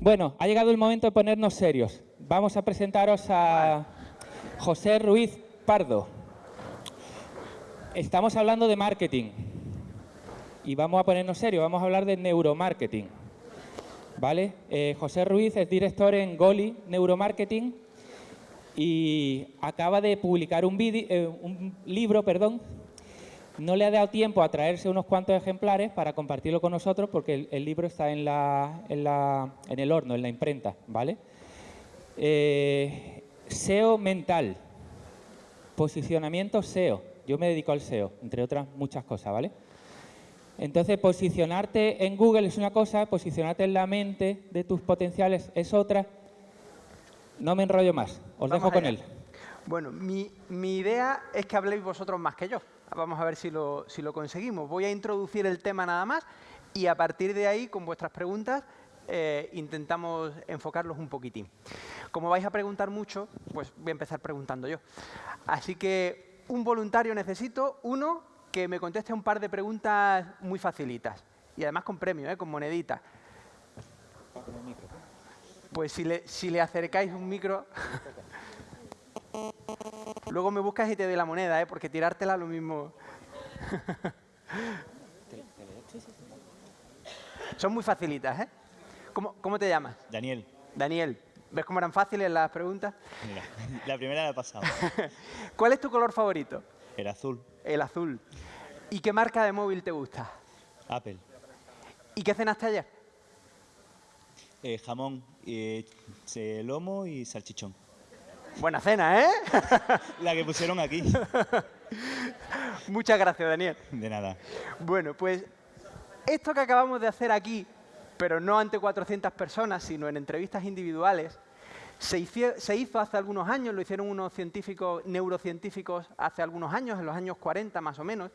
Bueno, ha llegado el momento de ponernos serios. Vamos a presentaros a José Ruiz Pardo. Estamos hablando de marketing y vamos a ponernos serios, vamos a hablar de neuromarketing. ¿Vale? Eh, José Ruiz es director en Goli Neuromarketing y acaba de publicar un, eh, un libro perdón, no le ha dado tiempo a traerse unos cuantos ejemplares para compartirlo con nosotros porque el, libro está en, la, en, el horno, en la imprenta, ¿vale? Eh, SEO mental, posicionamiento SEO. Yo me dedico al SEO, entre otras muchas cosas, ¿vale? Entonces, posicionarte en Google es una cosa, posicionarte en la mente de tus potenciales es otra. No me enrollo más, os dejo con él. Bueno, mi, mi idea es que habléis vosotros más que yo. Vamos a ver si lo, conseguimos. Voy a introducir el tema nada más y a partir de ahí, con vuestras preguntas, eh, intentamos enfocarlos un poquitín. Como vais a preguntar mucho, pues voy a empezar preguntando yo. Así que un voluntario necesito, uno, que me conteste un par de preguntas muy facilitas. Y además con premio, ¿eh? con monedita. Pues si le, si le acercáis un micro... Luego me buscas y te doy la moneda, ¿eh? porque tirártela lo mismo. Son muy facilitas, ¿eh? ¿Cómo, te llamas? Daniel. Daniel. ¿Ves cómo eran fáciles las preguntas? Mira, la primera la he pasado. ¿Cuál es tu color favorito? El azul. El azul. ¿Y qué marca de móvil te gusta? Apple. ¿Y qué cenaste ayer? Eh, jamón, eh, lomo y salchichón. Buena cena, ¿eh? La que pusieron aquí. Muchas gracias, Daniel. De nada. Bueno, pues esto que acabamos de hacer aquí, pero no ante 400 personas, sino en entrevistas individuales, se hizo, hace algunos años, lo hicieron unos científicos, neurocientíficos hace algunos años, en los años 40 más o menos,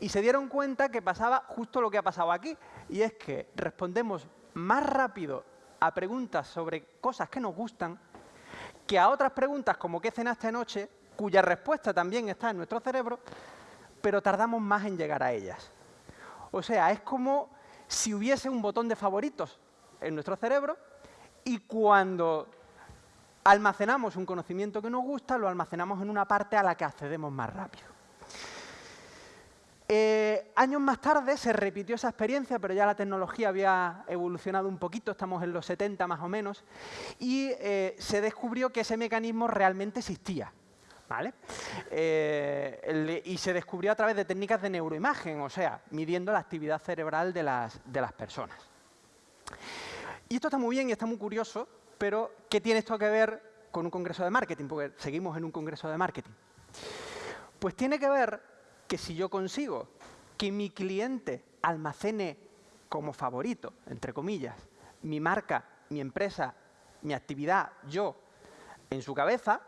y se dieron cuenta que pasaba justo lo que ha pasado aquí, y es que respondemos más rápido a preguntas sobre cosas que nos gustan que a otras preguntas como ¿qué cenaste anoche?, cuya respuesta también está en nuestro cerebro, pero tardamos más en llegar a ellas. O sea, es como si hubiese un botón de favoritos en nuestro cerebro y cuando almacenamos un conocimiento que nos gusta, lo almacenamos en una parte a la que accedemos más rápido. Eh, años más tarde se repitió esa experiencia, pero ya la tecnología había evolucionado un poquito, estamos en los 70 más o menos, y eh, se descubrió que ese mecanismo realmente existía. ¿Vale? Eh, y se descubrió a través de técnicas de neuroimagen, o sea, midiendo la actividad cerebral de las, de las personas. Y esto está muy bien y está muy curioso, pero ¿qué tiene esto que ver con un congreso de marketing? Porque seguimos en un congreso de marketing. Pues tiene que ver que si yo consigo que mi cliente almacene como favorito, entre comillas, mi marca, mi empresa, mi actividad, yo, en su cabeza,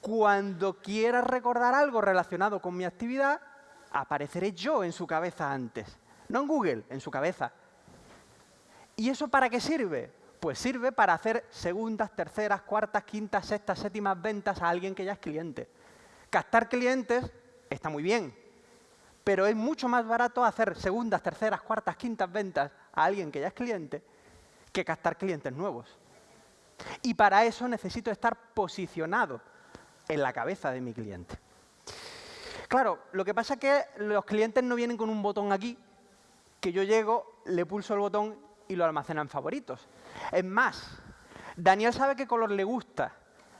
cuando quiera recordar algo relacionado con mi actividad, apareceré yo en su cabeza antes. No en Google, en su cabeza. ¿Y eso para qué sirve? Pues sirve para hacer segundas, terceras, cuartas, quintas, sextas, séptimas ventas a alguien que ya es cliente. Captar clientes está muy bien, pero es mucho más barato hacer segundas, terceras, cuartas, quintas ventas a alguien que ya es cliente que captar clientes nuevos. Y para eso necesito estar posicionado en la cabeza de mi cliente. Claro, lo que pasa es que los clientes no vienen con un botón aquí, que yo llego, le pulso el botón y lo almacena en favoritos. Es más, Daniel sabe qué color le gusta,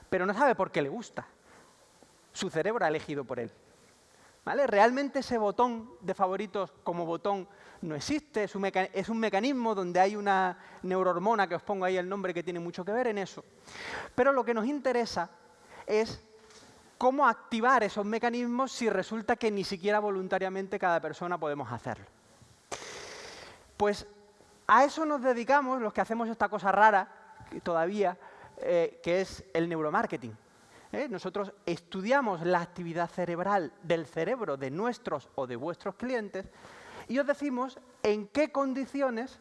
pero no sabe por qué le gusta. Su cerebro ha elegido por él. Realmente ese botón de favoritos como botón no existe, es un, mecanismo donde hay una neurohormona, que os pongo ahí el nombre, que tiene mucho que ver en eso. Pero lo que nos interesa es cómo activar esos mecanismos si resulta que ni siquiera voluntariamente cada persona podemos hacerlo. Pues a eso nos dedicamos los que hacemos esta cosa rara todavía, eh, que es el neuromarketing. ¿Eh? Nosotros estudiamos la actividad cerebral del cerebro de nuestros o de vuestros clientes y os decimos en qué condiciones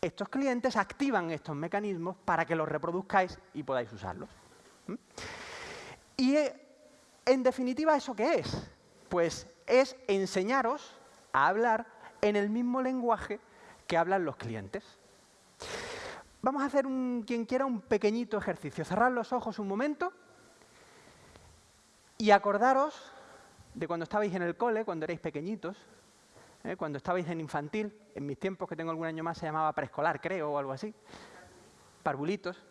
estos clientes activan estos mecanismos para que los reproduzcáis y podáis usarlos. Y eh, en definitiva, ¿eso qué es? Pues es enseñaros a hablar en el mismo lenguaje que hablan los clientes. Vamos a hacer, un, quien quiera, un pequeñito ejercicio. Cerrar los ojos un momento y acordaros de cuando estabais en el cole, cuando erais pequeñitos, ¿eh? cuando estabais en infantil, en mis tiempos, que tengo algún año más, se llamaba preescolar, creo, o algo así, parvulitos.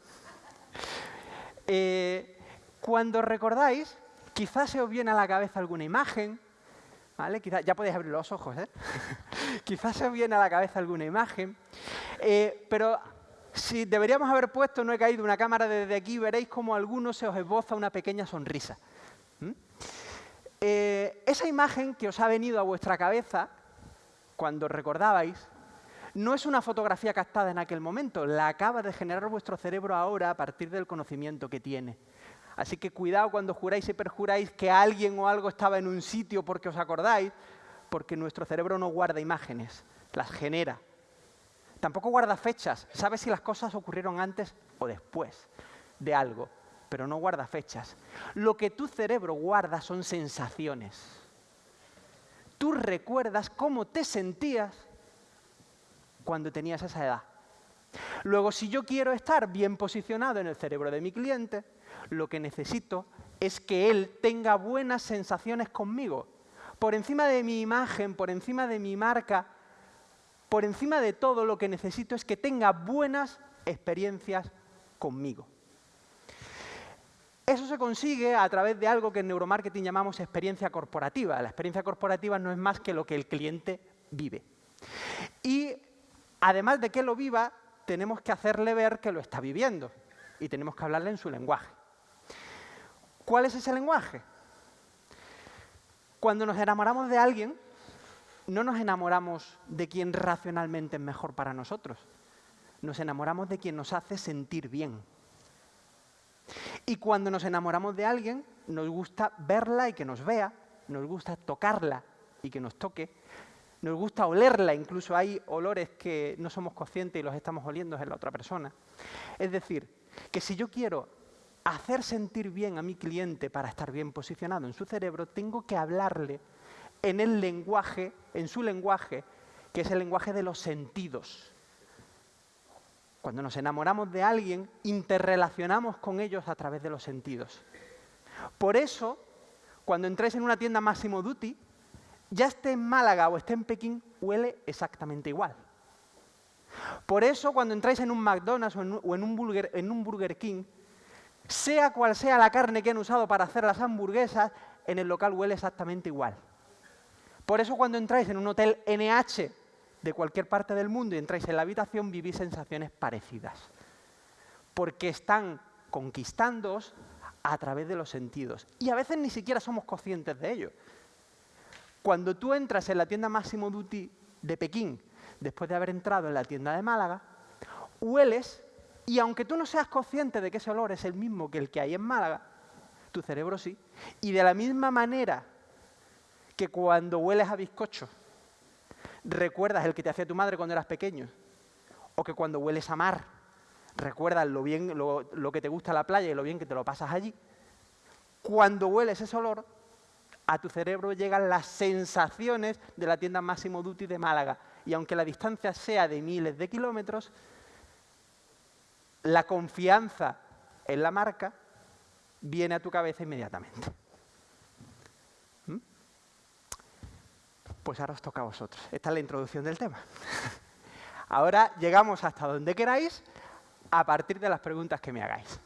Eh, cuando recordáis, quizás se os viene a la cabeza alguna imagen, ¿vale? ya podéis abrir los ojos, ¿eh? quizás se os viene a la cabeza alguna imagen, eh, pero si deberíamos haber puesto, no he caído, una cámara desde aquí, veréis como a algunos se os esboza una pequeña sonrisa. Eh, esa imagen que os ha venido a vuestra cabeza, cuando recordabais, no es una fotografía captada en aquel momento, la acaba de generar vuestro cerebro ahora a partir del conocimiento que tiene. Así que cuidado cuando juráis y perjuráis que alguien o algo estaba en un sitio porque os acordáis, porque nuestro cerebro no guarda imágenes, las genera. Tampoco guarda fechas, sabe si las cosas ocurrieron antes o después de algo, pero no guarda fechas. Lo que tu cerebro guarda son sensaciones. Tú recuerdas cómo te sentías cuando tenías esa edad. Luego, si yo quiero estar bien posicionado en el cerebro de mi cliente, lo que necesito es que él tenga buenas sensaciones conmigo. Por encima de mi imagen, por encima de mi marca, por encima de todo lo que necesito es que tenga buenas experiencias conmigo. Eso se consigue a través de algo que en neuromarketing llamamos experiencia corporativa. La experiencia corporativa no es más que lo que el cliente vive. Y además de que lo viva, tenemos que hacerle ver que lo está viviendo y tenemos que hablarle en su lenguaje. ¿Cuál es ese lenguaje? Cuando nos enamoramos de alguien, no nos enamoramos de quien racionalmente es mejor para nosotros. Nos enamoramos de quien nos hace sentir bien. Y cuando nos enamoramos de alguien, nos gusta verla y que nos vea, nos gusta tocarla y que nos toque, nos gusta olerla, incluso hay olores que no somos conscientes y los estamos oliendo en la otra persona. Es decir, que si yo quiero hacer sentir bien a mi cliente para estar bien posicionado en su cerebro, tengo que hablarle en el lenguaje, en su lenguaje, que es el lenguaje de los sentidos. Cuando nos enamoramos de alguien, interrelacionamos con ellos a través de los sentidos. Por eso, cuando entréis en una tienda Máximo Duty, ya esté en Málaga o esté en Pekín, huele exactamente igual. Por eso, cuando entráis en un McDonald's o en en un Burger King, sea cual sea la carne que han usado para hacer las hamburguesas, en el local huele exactamente igual. Por eso cuando entráis en un hotel NH de cualquier parte del mundo y entráis en la habitación, vivís sensaciones parecidas. Porque están conquistándoos a través de los sentidos. Y a veces ni siquiera somos conscientes de ello. Cuando tú entras en la tienda Máximo Duty de Pekín, después de haber entrado en la tienda de Málaga, hueles y aunque tú no seas consciente de que ese olor es el mismo que el que hay en Málaga, tu cerebro sí. Y de la misma manera que cuando hueles a bizcocho recuerdas el que te hacía tu madre cuando eras pequeño, o que cuando hueles a mar, recuerdas lo, bien, lo, que te gusta la playa y lo bien que te lo pasas allí, cuando hueles ese olor, a tu cerebro llegan las sensaciones de la tienda Máximo Duty de Málaga. Y aunque la distancia sea de miles de kilómetros, la confianza en la marca viene a tu cabeza inmediatamente. Pues ahora os toca a vosotros. Esta es la introducción del tema. ahora llegamos hasta donde queráis a partir de las preguntas que me hagáis.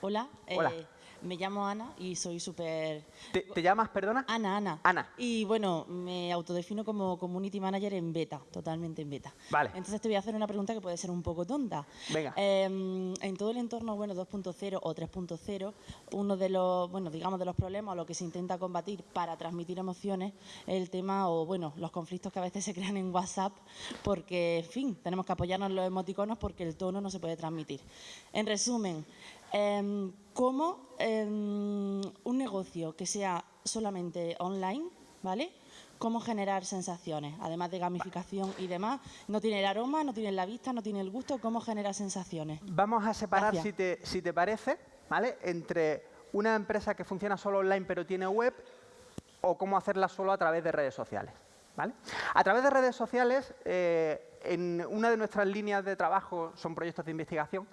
Hola. Hola. Eh, me llamo Ana y soy súper... ¿Te, llamas, perdona? Ana, Ana. Ana. Y bueno, me autodefino como community manager en beta, totalmente en beta. Vale. Entonces te voy a hacer una pregunta que puede ser un poco tonta. Venga. Em, en todo el entorno, bueno, 2.0 o 3.0, uno de los, bueno, digamos, de los problemas o lo que se intenta combatir para transmitir emociones es el tema o, bueno, los conflictos que a veces se crean en WhatsApp porque, en fin, tenemos que apoyarnos en los emoticonos porque el tono no se puede transmitir. En resumen, Em, cómo em, un negocio que sea solamente online, ¿vale? cómo generar sensaciones, además de gamificación y demás. No tiene el aroma, no tiene la vista, no tiene el gusto, cómo generar sensaciones. Vamos a separar, si te, si te parece, ¿vale? entre una empresa que funciona solo online pero tiene web o cómo hacerla solo a través de redes sociales. ¿vale? A través de redes sociales, eh, en una de nuestras líneas de trabajo son proyectos de investigación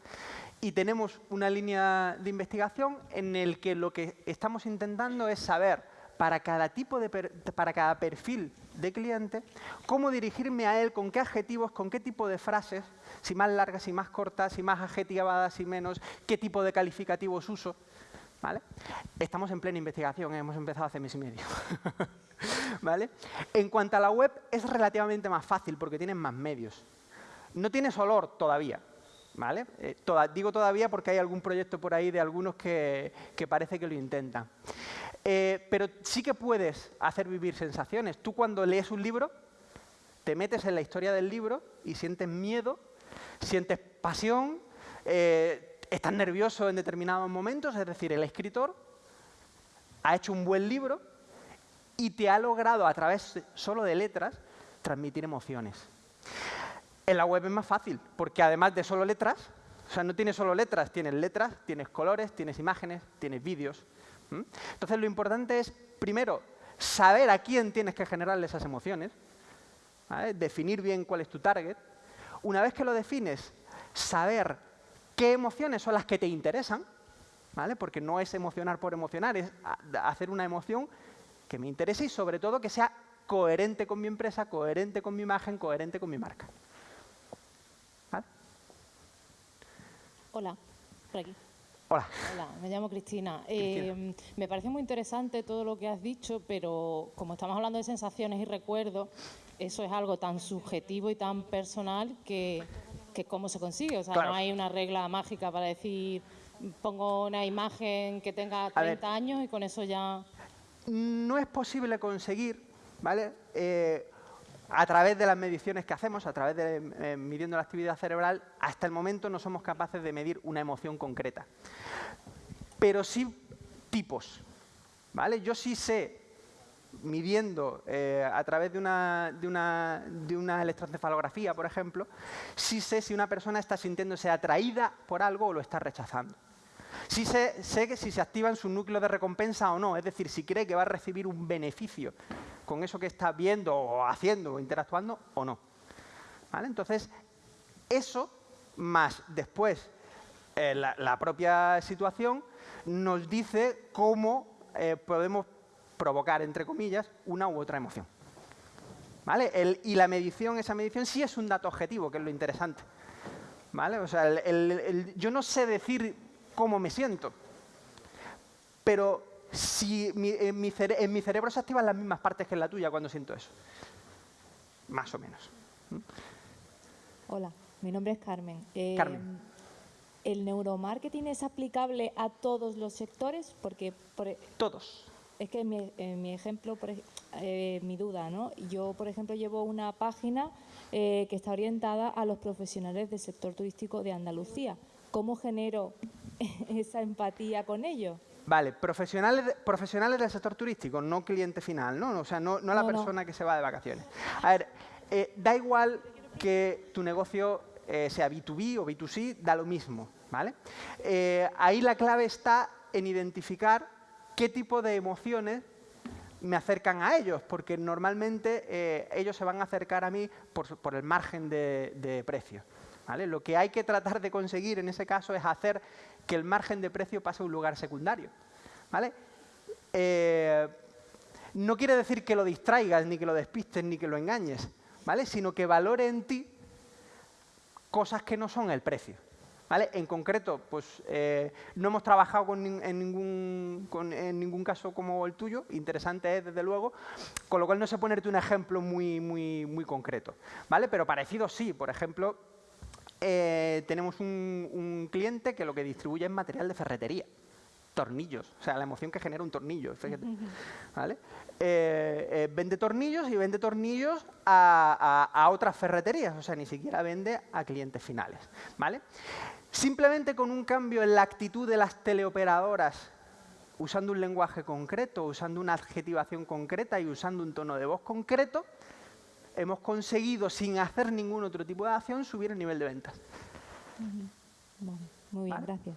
y tenemos una línea de investigación en el que lo que estamos intentando es saber para cada tipo de para cada perfil de cliente cómo dirigirme a él, con qué adjetivos, con qué tipo de frases, si más largas, si más cortas, si más adjetivadas, si menos, qué tipo de calificativos uso. ¿Vale? Estamos en plena investigación, hemos empezado hace mes y medio. ¿Vale? En cuanto a la web, es relativamente más fácil porque tienen más medios. No tienes olor todavía. Eh, digo todavía porque hay algún proyecto por ahí de algunos que, parece que lo intentan. Eh, pero sí que puedes hacer vivir sensaciones. Tú cuando lees un libro, te metes en la historia del libro y sientes miedo, sientes pasión, eh, estás nervioso en determinados momentos, es decir, el escritor ha hecho un buen libro y te ha logrado a través solo de letras transmitir emociones. En la web es más fácil, porque además de solo letras, o sea, no tienes solo letras, tienes letras, tienes colores, tienes imágenes, tienes vídeos. ¿m? Entonces lo importante es, primero, saber a quién tienes que generarle esas emociones, ¿vale? definir bien cuál es tu target. Una vez que lo defines, saber qué emociones son las que te interesan, ¿vale? porque no es emocionar por emocionar, es hacer una emoción que me interese y sobre todo que sea coherente con mi empresa, coherente con mi imagen, coherente con mi marca. Hola, por aquí. Hola. Hola, me llamo Cristina. Cristina. Eh, me parece muy interesante todo lo que has dicho, pero como estamos hablando de sensaciones y recuerdos, eso es algo tan subjetivo y tan personal que, que cómo se consigue. O sea, Claro. no hay una regla mágica para decir, pongo una imagen que tenga A ver. 30 años y con eso ya... no es posible conseguir, ¿vale? Eh, a través de las mediciones que hacemos, a través de eh, midiendo la actividad cerebral, hasta el momento no somos capaces de medir una emoción concreta. Pero sí tipos, ¿vale? Yo sí sé, midiendo eh, a través de una, de, una, de una electroencefalografía, por ejemplo, sí sé si una persona está sintiéndose atraída por algo o lo está rechazando. Sí sé, sé si se activan sus núcleos de recompensa o no, es decir, si cree que va a recibir un beneficio con eso que está viendo o haciendo o interactuando o no. ¿Vale? Entonces, eso más después eh, la, propia situación nos dice cómo eh, podemos provocar, entre comillas, una u otra emoción. ¿Vale? Y la medición, esa medición sí es un dato objetivo, que es lo interesante. ¿Vale? O sea, yo no sé decir cómo me siento, pero si mi- en, mi cere- en mi cerebro se activan las mismas partes que en la tuya cuando siento eso. Más o menos. Hola, mi nombre es Carmen. Eh, Carmen. ¿El neuromarketing es aplicable a todos los sectores? Porque por e- Todos. es que en mi, mi ejemplo, por eh, mi duda, ¿no? Yo, por ejemplo, llevo una página eh, que está orientada a los profesionales del sector turístico de Andalucía. ¿Cómo genero esa empatía con ellos? Vale, profesionales, profesionales del sector turístico, no cliente final, ¿no? O sea, no, no la No, no. persona que se va de vacaciones. A ver, eh, da igual que tu negocio eh, sea B2B o B2C, da lo mismo, ¿vale? Eh, ahí la clave está en identificar qué tipo de emociones me acercan a ellos, porque normalmente ellos se van a acercar a mí por, el margen de, de precio. Lo que hay que tratar de conseguir en ese caso es hacer que el margen de precio pase a un lugar secundario. Eh, no quiere decir que lo distraigas, ni que lo despistes, ni que lo engañes, sino que valore en ti cosas que no son el precio. En concreto, pues eh, no hemos trabajado en, ningún, caso como el tuyo, interesante es desde luego, con lo cual no sé ponerte un ejemplo muy, concreto. Pero parecido sí, por ejemplo, eh, tenemos un, un cliente que lo que distribuye es material de ferretería, tornillos, o sea, la emoción que genera un tornillo, fíjate, ¿vale? Eh, eh, vende tornillos y vende tornillos a, a- a otras ferreterías, o sea, ni siquiera vende a clientes finales, ¿vale? Simplemente con un cambio en la actitud de las teleoperadoras usando un lenguaje concreto, usando una adjetivación concreta y usando un tono de voz concreto, hemos conseguido, sin hacer ningún otro tipo de acción, subir el nivel de ventas. Vale, muy bien, Vale. gracias.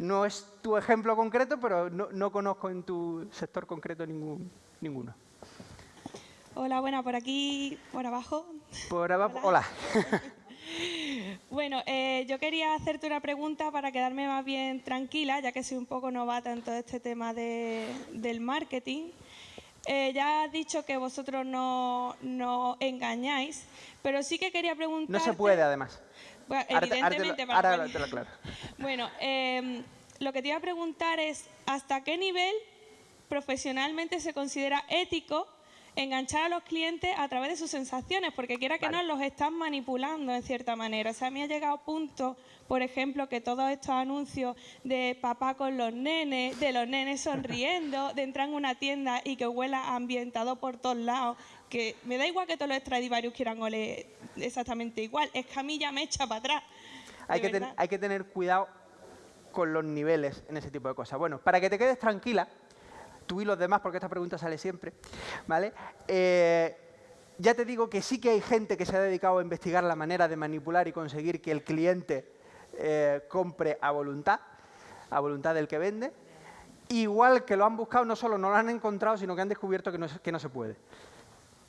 No es tu ejemplo concreto, pero no, no conozco en tu sector concreto ningún, ninguno. Hola, buena, por aquí, por abajo. Por abajo, hola. Bueno, eh, yo quería hacerte una pregunta para quedarme más bien tranquila, ya que soy un poco novata en todo este tema de- del marketing. Eh, ya has dicho que vosotros no, no engañáis, pero sí que quería preguntar. No se puede, además. Bueno, Ahora ahora evidentemente, para ahora cual- te lo aclaro. Bueno, em, lo que te iba a preguntar es, ¿hasta qué nivel profesionalmente se considera ético enganchar a los clientes a través de sus sensaciones? Porque quiera que no, los están manipulando en cierta manera. O sea, a mí ha llegado a punto, por ejemplo, que todos estos anuncios de papá con los nenes, de los nenes sonriendo, de entrar en una tienda y que huela ambientado por todos lados, que me da igual que todos los Stradivarius quieran oler exactamente igual, es que a mí ya me echa para atrás. Hay que, ten- hay que tener cuidado con los niveles en ese tipo de cosas. Bueno, para que te quedes tranquila, tú y los demás, porque esta pregunta sale siempre, ¿vale? Eh, ya te digo que sí que hay gente que se ha dedicado a investigar la manera de manipular y conseguir que el cliente eh, compre a voluntad, a voluntad del que vende. Igual que lo han buscado, no solo no lo han encontrado, sino que han descubierto que no, que no se puede.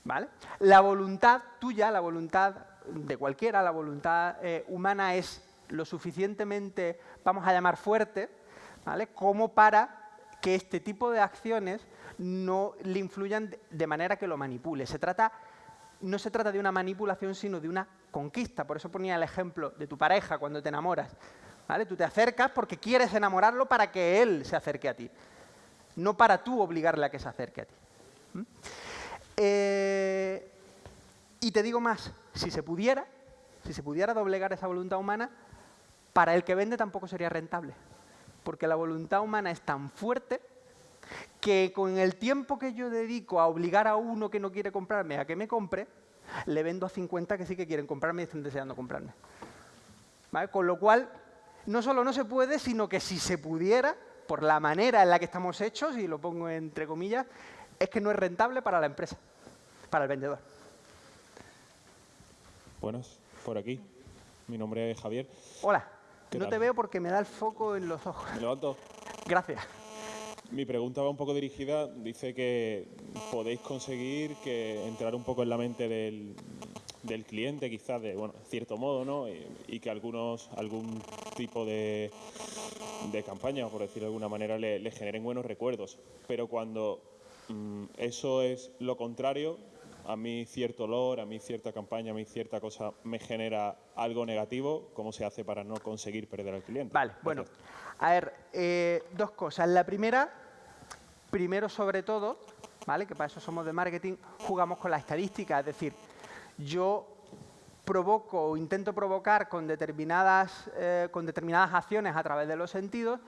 ¿Vale? La voluntad tuya, la voluntad de cualquiera, la voluntad eh, humana es lo suficientemente, vamos a llamar fuerte, ¿vale? como para que este tipo de acciones no le influyan de- manera que lo manipule. Se trata, no se trata de una manipulación, sino de una conquista. Por eso ponía el ejemplo de tu pareja cuando te enamoras. ¿vale? Tú te acercas porque quieres enamorarlo para que él se acerque a ti, no para tú obligarle a que se acerque a ti. Eh, y te digo más, si se pudiera, si se pudiera doblegar esa voluntad humana, para el que vende tampoco sería rentable. Porque la voluntad humana es tan fuerte que con el tiempo que yo dedico a obligar a uno que no quiere comprarme a que me compre, le vendo a 50 que sí que quieren comprarme y están deseando comprarme. ¿Vale? Con lo cual, no solo no se puede, sino que si se pudiera, por la manera en la que estamos hechos, y lo pongo entre comillas, es que no es rentable para la empresa, para el vendedor. Buenas, por aquí. Mi nombre es Javier. Hola, ¿Qué no tal? te veo porque me da el foco en los ojos. Me levanto. Gracias. Mi pregunta va un poco dirigida. Dice que podéis conseguir que entrar un poco en la mente del, del cliente, quizás de bueno, cierto modo, ¿no? Y, y que algunos algún tipo de, de campaña, por decirlo de alguna manera, le, le generen buenos recuerdos. Pero cuando mm, eso es lo contrario, a mí cierto olor, a mí cierta campaña, a mí cierta cosa me genera algo negativo, ¿cómo se hace para no conseguir perder al cliente? Vale, bueno. A ver, eh, dos cosas. La primera, primero sobre todo, ¿vale? Que para eso somos de marketing, jugamos con la estadística. Es decir, yo provoco o intento provocar con determinadas, eh, con determinadas acciones a través de los sentidos,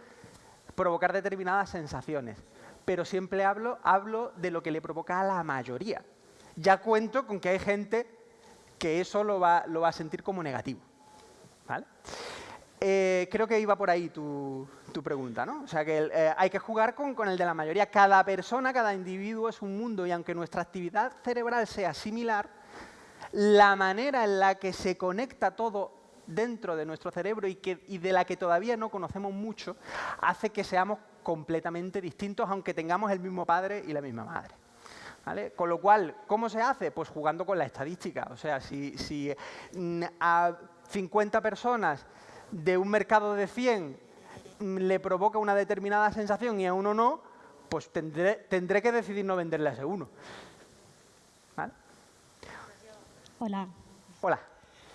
provocar determinadas sensaciones. Pero siempre hablo, hablo de lo que le provoca a la mayoría. Ya cuento con que hay gente que eso lo va, a sentir como negativo. ¿Vale? Eh, creo que iba por ahí tu, pregunta, ¿no? O sea, que eh, hay que jugar con, el de la mayoría. Cada persona, cada individuo es un mundo y aunque nuestra actividad cerebral sea similar, la manera en la que se conecta todo dentro de nuestro cerebro y de la que todavía no conocemos mucho, hace que seamos completamente distintos, aunque tengamos el mismo padre y la misma madre. ¿Vale? Con lo cual, ¿cómo se hace? Pues jugando con la estadística. O sea, si, si mm, a 50 personas de un mercado de 100 mm, le provoca una determinada sensación y a uno no, pues tendré, tendré que decidir no venderle a ese uno. ¿Vale? Hola, Hola,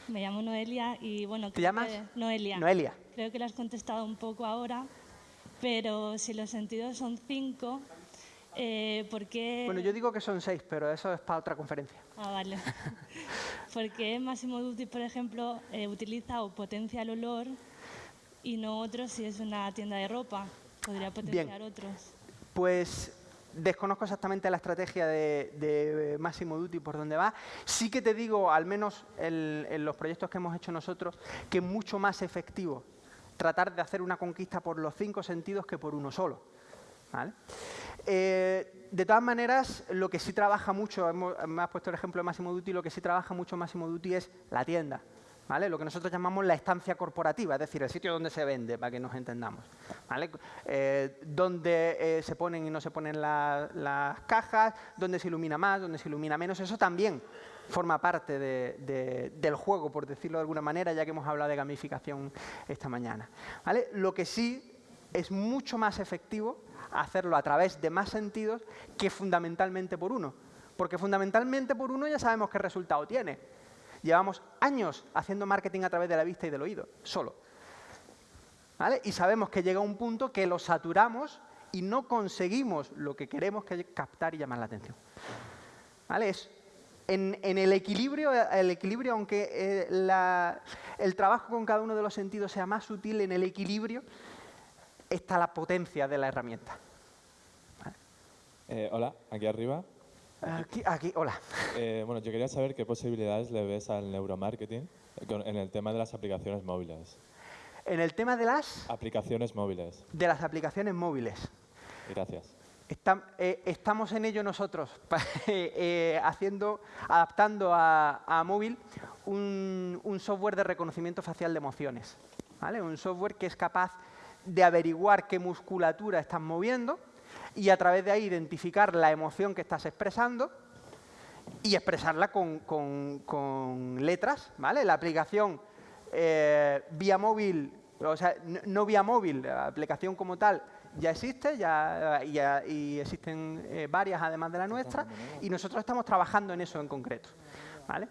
me llamo Noelia y bueno... ¿te creo llamas? que- Noelia. Noelia. Creo que lo has contestado un poco ahora, pero si los sentidos son cinco, eh, ¿por qué...? Bueno, yo digo que son seis, pero eso es para otra conferencia. Ah, vale. ¿Por qué Massimo Dutti, por ejemplo, eh, utiliza o potencia el olor y no otros si es una tienda de ropa? Podría potenciar otros. Pues desconozco exactamente la estrategia de, de Massimo Dutti por dónde va. Sí que te digo, al menos en, en los proyectos que hemos hecho nosotros, que es mucho más efectivo tratar de hacer una conquista por los cinco sentidos que por uno solo. ¿vale? Eh, de todas maneras, lo que sí trabaja mucho, me has puesto el ejemplo de Máximo Duty, lo que sí trabaja mucho Máximo Duty es la tienda. ¿Vale? Lo que nosotros llamamos la estancia corporativa, es decir, el sitio donde se vende, para que nos entendamos. ¿Vale? Eh, donde eh, se ponen y no se ponen las cajas, donde se ilumina más, donde se ilumina menos, eso también forma parte del juego, por decirlo de alguna manera, ya que hemos hablado de gamificación esta mañana. ¿Vale? Lo que sí es mucho más efectivo hacerlo a través de más sentidos que fundamentalmente por uno. Porque fundamentalmente por uno ya sabemos qué resultado tiene. Llevamos años haciendo marketing a través de la vista y del oído, solo. ¿Vale? Y sabemos que llega un punto que lo saturamos y no conseguimos lo que queremos que captar y llamar la atención. ¿Vale? Es en, el equilibrio, el equilibrio aunque eh, el trabajo con cada uno de los sentidos sea más sutil, en el equilibrio está la potencia de la herramienta. Eh, hola, aquí arriba. Aquí, aquí hola. Eh, bueno, yo quería saber qué posibilidades le ves al neuromarketing en el tema de las aplicaciones móviles. En el tema de las... Aplicaciones móviles. De las aplicaciones móviles. Gracias. Eh, estamos en ello nosotros, haciendo, adaptando a, móvil un, un, software de reconocimiento facial de emociones. ¿vale? Un software que es capaz de averiguar qué musculatura estás moviendo y a través de ahí identificar la emoción que estás expresando y expresarla con, letras, ¿vale? La aplicación eh, vía móvil, o sea, no, vía móvil, la aplicación como tal ya existe ya, y existen eh, varias además de la nuestra y nosotros estamos trabajando en eso en concreto, ¿vale?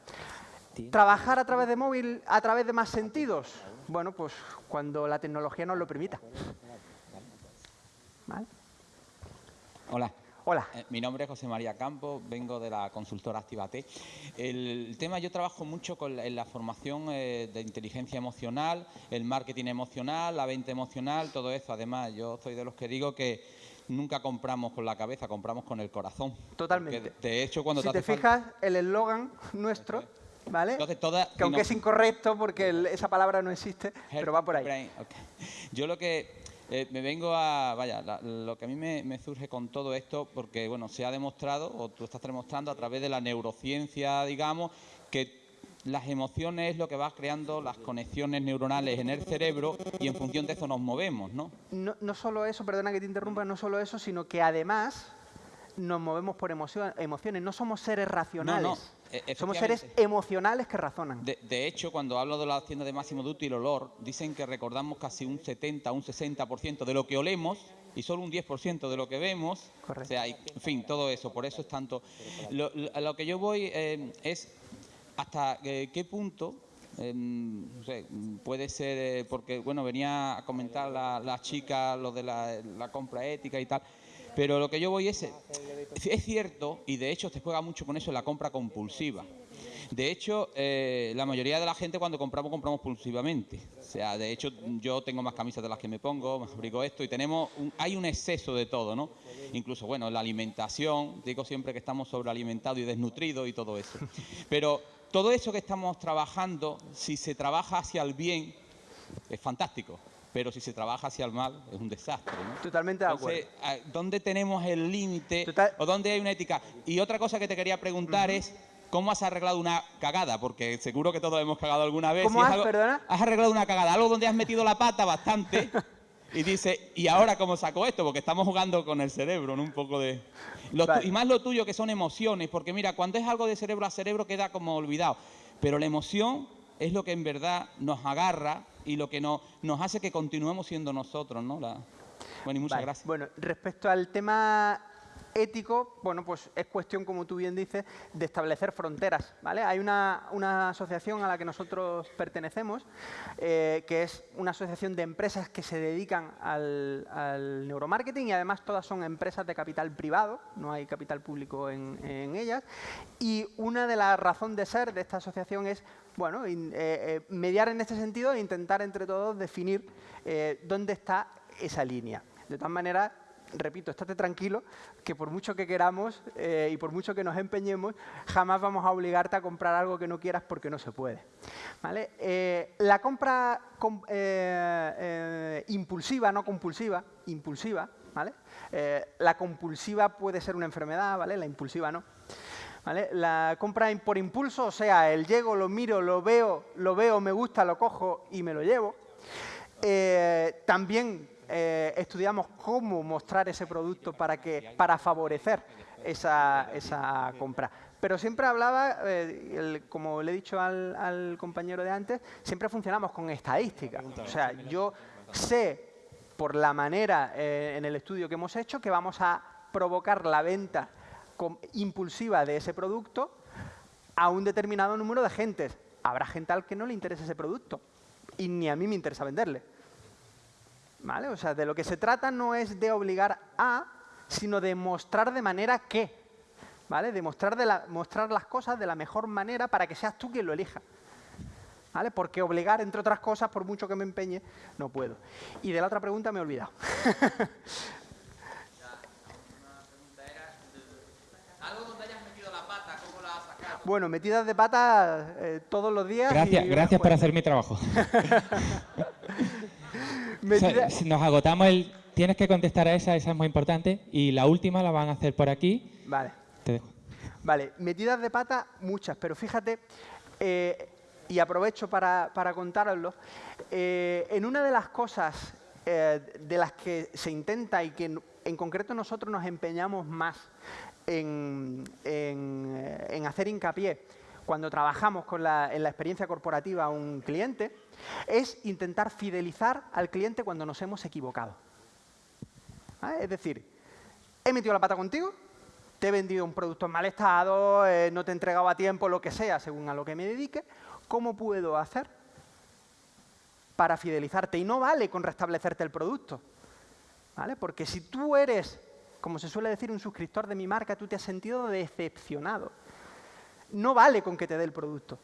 Trabajar a través de móvil, a través de más sentidos, bueno, pues cuando la tecnología nos lo permita. Hola. Hola. Eh, mi nombre es José María Campos, vengo de la consultora Activate. El, tema, yo trabajo mucho con en la formación eh, de inteligencia emocional, el marketing emocional, la venta emocional, todo eso. Además, yo soy de los que digo que nunca compramos con la cabeza, compramos con el corazón. Totalmente. de hecho, cuando si te, fijas, el eslogan nuestro ¿vale? Entonces, toda, que aunque es incorrecto porque esa palabra no existe, pero va por ahí. Yo lo que eh, me vengo a, vaya, lo que a mí me, surge con todo esto, porque bueno, se ha demostrado, o tú estás demostrando a través de la neurociencia, digamos, que las emociones es lo que va creando las conexiones neuronales en el cerebro y en función de eso nos movemos, ¿no? No, no solo eso, perdona que te interrumpa, no solo eso, sino que además nos movemos por emociones, no somos seres racionales. E, somos seres emocionales que razonan. De, hecho, cuando hablo de la tienda de máximo de el olor, dicen que recordamos casi un 70, un 60% de lo que olemos y solo un 10% de lo que vemos. Correcto. O sea, en fin, todo eso. Por eso es tanto. Lo, que yo voy eh, es hasta eh, qué punto em, puede ser, eh, porque bueno, venía a comentar la, la chica lo de la, la, compra ética y tal, pero lo que yo voy es, es cierto, y de hecho se juega mucho con eso la compra compulsiva. De hecho, eh, la mayoría de la gente cuando compramos, compramos compulsivamente. O sea, de hecho, yo tengo más camisas de las que me pongo, me fabrico esto y tenemos hay un exceso de todo, ¿no? Incluso, bueno, la alimentación, digo siempre que estamos sobrealimentados y desnutridos y todo eso. Pero todo eso que estamos trabajando, si se trabaja hacia el bien, es fantástico pero si se trabaja hacia el mal es un desastre. ¿no? Totalmente de acuerdo. Entonces, ¿dónde tenemos el límite o dónde hay una ética? Y otra cosa que te quería preguntar es, ¿cómo has arreglado una cagada? Porque seguro que todos hemos cagado alguna vez. ¿Cómo has, perdona? Has arreglado una cagada, algo donde has metido la pata bastante y dice, ¿y ahora cómo saco esto? Porque estamos jugando con el cerebro, ¿no? Un poco de... Y más lo tuyo, que son emociones, porque mira, cuando es algo de cerebro a cerebro queda como olvidado, pero la emoción es lo que en verdad nos agarra y lo que no, nos hace que continuemos siendo nosotros, ¿no? La... Bueno, y muchas gracias. Bueno, respecto al tema ético, bueno, pues es cuestión, como tú bien dices, de establecer fronteras, ¿vale? Hay una, asociación a la que nosotros pertenecemos, eh, que es una asociación de empresas que se dedican al, neuromarketing y además todas son empresas de capital privado, no hay capital público en, en ellas, y una de las razones de ser de esta asociación es bueno, eh, eh, mediar en este sentido e intentar entre todos definir eh, dónde está esa línea. De todas maneras, repito, estate tranquilo, que por mucho que queramos y por mucho que nos empeñemos, jamás vamos a obligarte a comprar algo que no quieras porque no se puede. la compra impulsiva, no compulsiva, impulsiva, ¿vale? La compulsiva puede ser una enfermedad, ¿vale? La impulsiva no. La compra por impulso, o sea, el llego, lo miro, lo veo, lo veo, me gusta, lo cojo y me lo llevo. Eh, también eh, estudiamos cómo mostrar ese producto para, que, para favorecer esa, esa compra. Pero siempre hablaba, eh, como le he dicho al, al, compañero de antes, siempre funcionamos con estadística. O sea, yo sé por la manera en el estudio que hemos hecho que vamos a provocar la venta impulsiva de ese producto a un determinado número de gentes. Habrá gente al que no le interese ese producto y ni a mí me interesa venderle. ¿Vale? O sea, de lo que se trata no es de obligar a, sino de mostrar de manera que. ¿Vale? De mostrar, de la, mostrar las cosas de la mejor manera para que seas tú quien lo elija. ¿Vale? Porque obligar, entre otras cosas, por mucho que me empeñe, no puedo. Y de la otra pregunta me he olvidado. Bueno, metidas de pata eh, todos los días. Gracias, gracias por hacer mi trabajo. nos agotamos el... Tienes que contestar a esa, esa es muy importante. Y la última la van a hacer por aquí. Vale. Te dejo. Vale, metidas de pata muchas, pero fíjate, eh, y aprovecho para, para contároslo, eh, en una de las cosas de las que se intenta y que en, en concreto nosotros nos empeñamos más en, hacer hincapié cuando trabajamos con la, en la experiencia corporativa a un cliente es intentar fidelizar al cliente cuando nos hemos equivocado. Es decir, he metido la pata contigo, te he vendido un producto en mal estado, eh, no te he entregado a tiempo, lo que sea, según a lo que me dedique, ¿cómo puedo hacer para fidelizarte? Y no vale con restablecerte el producto, ¿vale? Porque si tú eres como se suele decir, un suscriptor de mi marca, tú te has sentido decepcionado. No vale con que te dé el producto.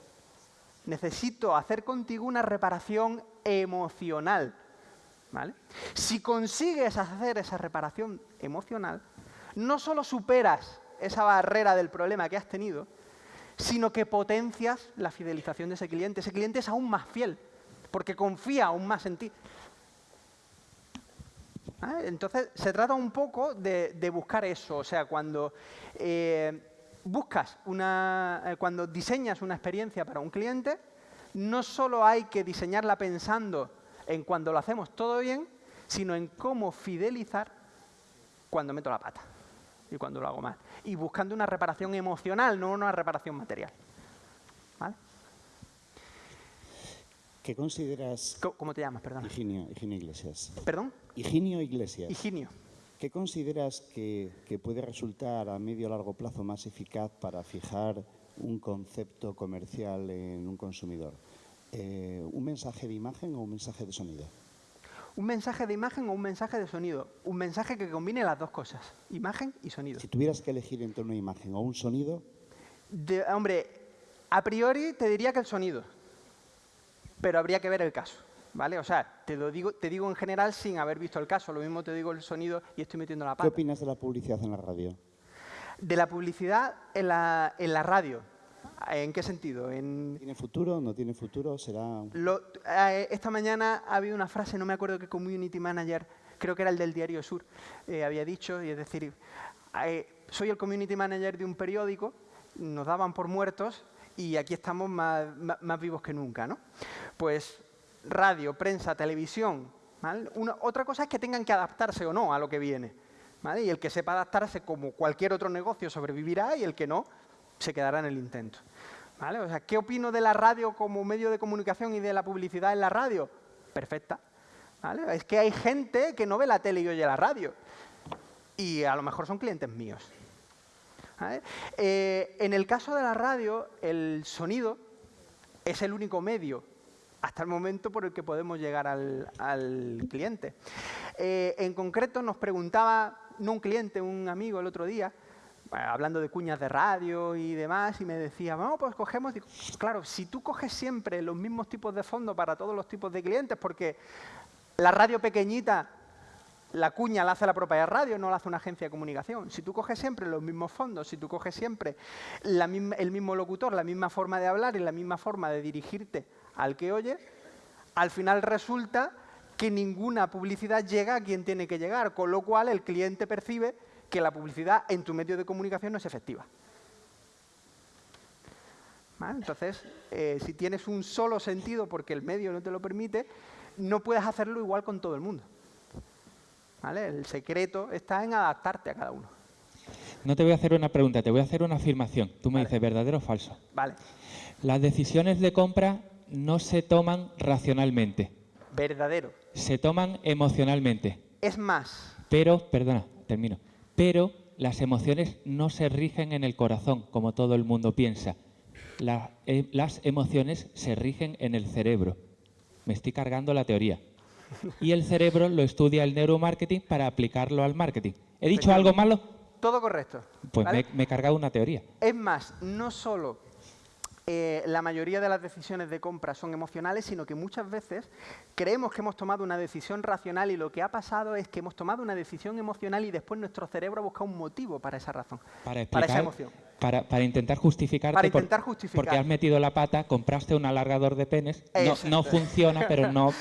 Necesito hacer contigo una reparación emocional. ¿vale? Si consigues hacer esa reparación emocional, no solo superas esa barrera del problema que has tenido, sino que potencias la fidelización de ese cliente. Ese cliente es aún más fiel, porque confía aún más en ti. ¿Ah? Entonces, se trata un poco de, buscar eso. O sea, cuando eh, buscas una, eh, cuando diseñas una experiencia para un cliente, no solo hay que diseñarla pensando en cuando lo hacemos todo bien, sino en cómo fidelizar cuando meto la pata y cuando lo hago mal. Y buscando una reparación emocional, no una reparación material. ¿Vale? ¿Qué consideras... ¿Cómo te llamas, perdón? Higinio Iglesias. ¿Perdón? Higinio Iglesias. Higinio. ¿Qué consideras que, puede resultar a medio o largo plazo más eficaz para fijar un concepto comercial en un consumidor? Eh, ¿Un mensaje de imagen o un mensaje de sonido? ¿Un mensaje de imagen o un mensaje de sonido? Un mensaje que combine las dos cosas, imagen y sonido. Si tuvieras que elegir entre una imagen o un sonido... hombre, a priori te diría que el sonido pero habría que ver el caso. ¿Vale? O sea, te lo digo, te digo en general sin haber visto el caso. Lo mismo te digo el sonido y estoy metiendo la pata. ¿Qué opinas de la publicidad en la radio? De la publicidad en la, en la radio. ¿En qué sentido? En... ¿Tiene futuro? ¿No tiene futuro? ¿Será...? Eh, esta mañana ha habido una frase, no me acuerdo qué community manager, creo que era el del Diario Sur, eh, había dicho, y es decir, eh, soy el community manager de un periódico, nos daban por muertos y aquí estamos más, más vivos que nunca, ¿no? pues radio, prensa, televisión. otra cosa es que tengan que adaptarse o no a lo que viene. Y el que sepa adaptarse como cualquier otro negocio sobrevivirá y el que no se quedará en el intento. ¿Qué opino de la radio como medio de comunicación y de la publicidad en la radio? Perfecta. Es que hay gente que no ve la tele y oye la radio. Y a lo mejor son clientes míos. Eh, en el caso de la radio, el sonido es el único medio hasta el momento por el que podemos llegar al, cliente. Eh, en concreto nos preguntaba, no un cliente, un amigo el otro día, eh, hablando de cuñas de radio y demás, y me decía, vamos, pues cogemos, claro, si tú coges siempre los mismos tipos de fondos para todos los tipos de clientes, porque la radio pequeñita, la cuña la hace la propia radio, no la hace una agencia de comunicación. Si tú coges siempre los mismos fondos, si tú coges siempre el mismo locutor, la misma forma de hablar y la misma forma de dirigirte al que oye, al final resulta que ninguna publicidad llega a quien tiene que llegar, con lo cual el cliente percibe que la publicidad en tu medio de comunicación no es efectiva. ¿Vale? Entonces, eh, si tienes un solo sentido porque el medio no te lo permite, no puedes hacerlo igual con todo el mundo. ¿Vale? El secreto está en adaptarte a cada uno. No te voy a hacer una pregunta, te voy a hacer una afirmación. Tú me dices verdadero o falso. Vale. Las decisiones de compra no se toman racionalmente, Verdadero. se toman emocionalmente. Es más, Pero, perdona, termino. Pero las emociones no se rigen en el corazón, como todo el mundo piensa. La- eh, las emociones se rigen en el cerebro. Me estoy cargando la teoría. Y el cerebro lo estudia el neuromarketing para aplicarlo al marketing. ¿He dicho algo malo? todo correcto. Pues ¿vale? me, me he cargado una teoría. Es más, no solo eh, la mayoría de las decisiones de compra son emocionales, sino que muchas veces creemos que hemos tomado una decisión racional y lo que ha pasado es que hemos tomado una decisión emocional y después nuestro cerebro busca un motivo para esa razón, Para, para esa explicar- emoción. Para, para intentar justificarte. Para por- intentar justificar. Porque has metido la pata, compraste un alargador de penes, no, no funciona, pero no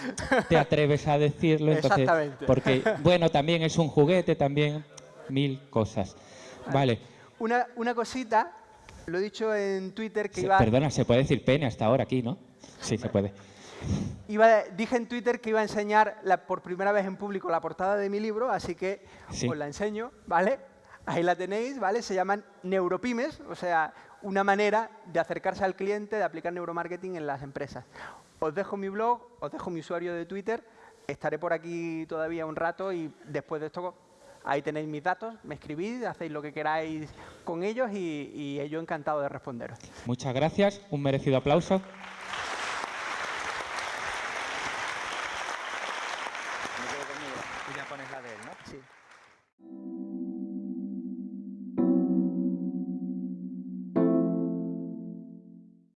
te atreves a decirlo. Entonces, Exactamente. Porque, bueno, también es un juguete, también mil cosas. Vale. Una, una cosita, lo he dicho en Twitter que iba, Perdona, se puede decir pene hasta ahora aquí, ¿no? Sí, se puede. iba- dije en Twitter que iba a enseñar la- por primera vez en público la portada de mi libro, así que Sí. os la enseño, ¿vale? Ahí la tenéis, ¿vale? Se llaman neuropymes, o sea, una manera de acercarse al cliente, de aplicar neuromarketing en las empresas. Os dejo mi blog, os dejo mi usuario de Twitter, estaré por aquí todavía un rato y después de esto ahí tenéis mis datos, me escribís, hacéis lo que queráis con ellos y, y yo encantado de responderos. Muchas gracias, un merecido aplauso.